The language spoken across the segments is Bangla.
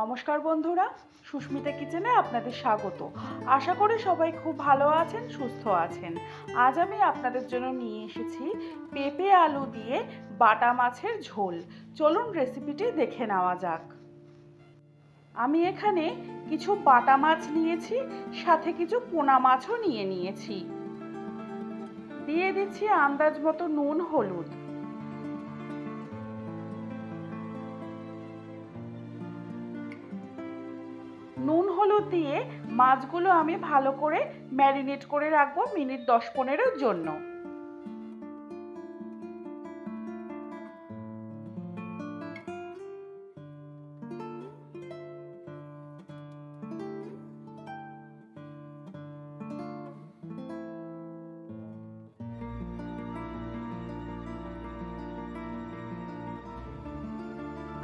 নমস্কার বন্ধুরা, সুস্মিতা কিচেনে আপনাদের স্বাগত। আশা করি সবাই খুব ভালো আছেন, সুস্থ আছেন। আজ আমি আপনাদের জন্য নিয়ে এসেছি পেঁপে আলু দিয়ে বাটা মাছের ঝোল। চলুন রেসিপিটি দেখে নেওয়া যাক। আমি এখানে কিছু বাটা মাছ নিয়েছি, সাথে কিছু পোনা মাছও নিয়ে নিয়েছি। দিয়ে দিচ্ছি আন্দাজ মতো নুন, হলুদ। নুন হলুদ দিয়ে মাছগুলো আমি ভালো করে ম্যারিনেট করে রাখব মিনিট দশ পনেরোর জন্য।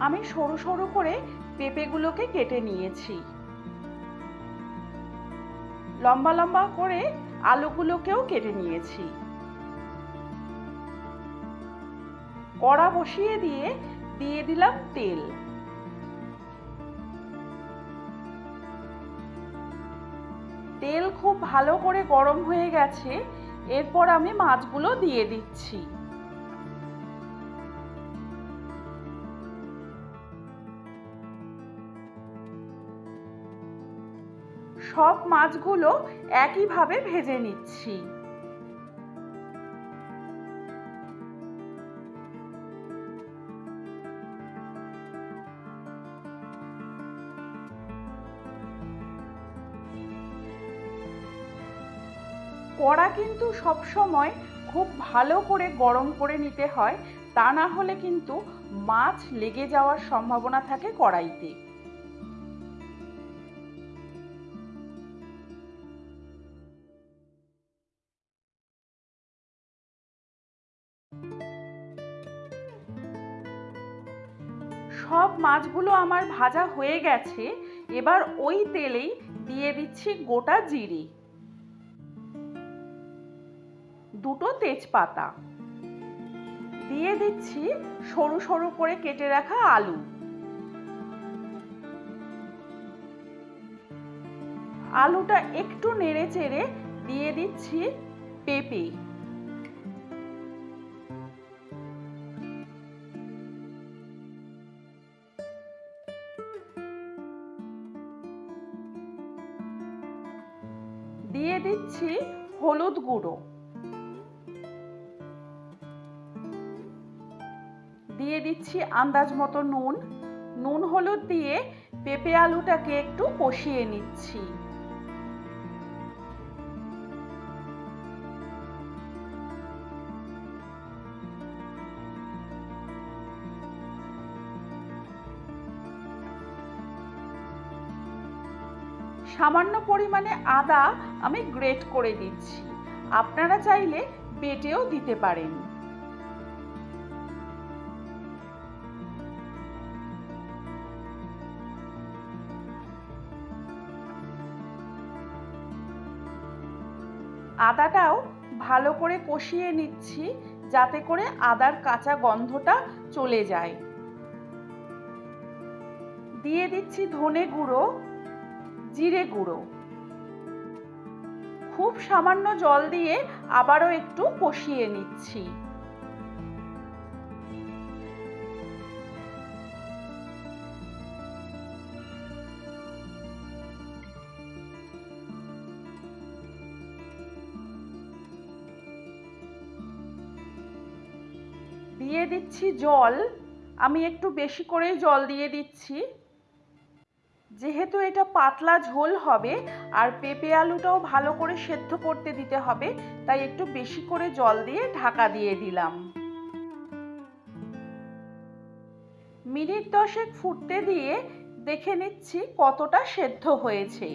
আমি সরু সরু করে পেঁপেগুলোকে কেটে নিয়েছি। লম্বা লম্বা করে আলুগুলোকেও কেটে নিয়েছি। কড়া বসিয়ে দিয়ে দিয়ে দিলাম তেল। তেল খুব ভালো করে গরম হয়ে গেছে, এরপর আমি মাছগুলো দিয়ে দিচ্ছি। সব মাছগুলো একইভাবে ভেজে নিচ্ছি। কড়া কিন্তু সব সময় খুব ভালো করে গরম করে নিতে হয়, তা না হলে কিন্তু মাছ লেগে যাওয়ার সম্ভাবনা থাকে কড়াইতে। সব মাছগুলো আমার ভাজা হয়ে গেছে, এবার ওই তেলেই দিয়ে দিচ্ছি গোটা জিরি। দুটো তেজপাতা। দিয়ে দিচ্ছি সরু সরু করে কেটে রাখা আলু। আলুটা একটু নেড়ে চেড়ে দিয়ে দিচ্ছি পেঁপে। দিয়ে দিচ্ছি হলুদ গুঁড়ো। দিয়ে দিচ্ছি আন্দাজ মতো নুন। নুন হলুদ দিয়ে পেঁপে আলুটাকে একটু কষিয়ে নিচ্ছি। সামান্য পরিমাণে আদা আমি গ্রেট করে দিচ্ছি। আপনারা চাইলে বেটেও দিতে পারেন। আদাটাও ভালো করে কষিয়ে নিচ্ছি যাতে করে আদার কাঁচা গন্ধটা চলে যায়। দিয়ে দিচ্ছি ধনে গুঁড়ো। জিরে গুঁড়ো। খুব সামান্য জল দিয়ে আবারও একটু কষিয়ে নিচ্ছি। দিয়ে দিচ্ছি জল। আমি একটু বেশি করেই জল দিয়ে দিচ্ছি। যেহেতু এটা পাতলা ঝোল হবে, আর পেঁপে আলুটাও ভালো করে সেদ্ধ করতে দিতে হবে, তাই একটু বেশি করে জল দিয়ে ঢাকা দিয়ে দিলাম। মিনিট দশেক ফুটতে দিয়ে দেখে নিচ্ছি কতটা সেদ্ধ হয়েছে।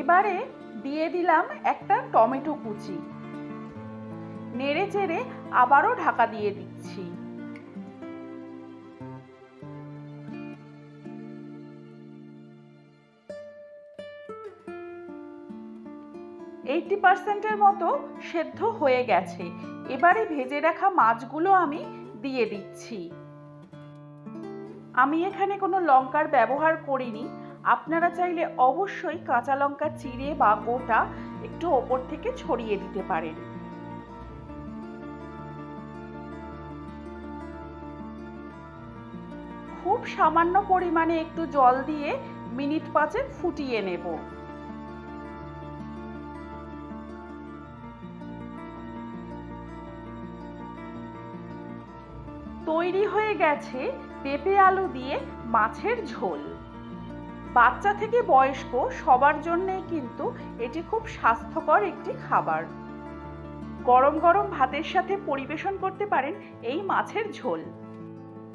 এবারে দিয়ে দিলাম একটা টমেটো কুচি। নেড়ে চেড়ে আবারও ঢাকা দিয়ে দিচ্ছি। এইটটি পার্সেন্টের মতো সেদ্ধ হয়ে গেছে। এবারে ভেজে রাখা মাছগুলো আমি দিয়ে দিচ্ছি। আমি এখানে কোনো লঙ্কার ব্যবহার করিনি। আপনারা চাইলে অবশ্যই কাঁচা লঙ্কা চিড়ে বা গোটা একটু ওপর থেকে ছড়িয়ে দিতে পারেন। খুব সামান্য পরিমাণে একটু জল দিয়ে মিনিট পাঁচে ফুটিয়ে নেব। তৈরি হয়ে গেছে পেঁপে আলু দিয়ে মাছের ঝোল। বাচ্চা থেকে বয়স্ক সবার জন্যই কিন্তু এটি খুব স্বাস্থ্যকর একটি খাবার। গরম গরম ভাতের সাথে পরিবেশন করতে পারেন এই মাছের ঝোল।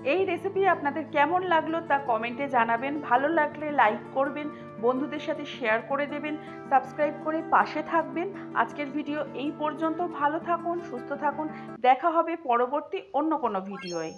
এই রেসিপি আপনাদের কেমন লাগল তা কমেন্টে জানাবেন। ভালো লাগলে লাইক করবেন বন্ধুদের সাথে শেয়ার করে দেবেন সাবস্ক্রাইব করে পাশে থাকবেন। আজকের ভিডিও এই পর্যন্ত। ভালো থাকুন, সুস্থ থাকুন। দেখা হবে পরবর্তী অন্য কোনো ভিডিওয়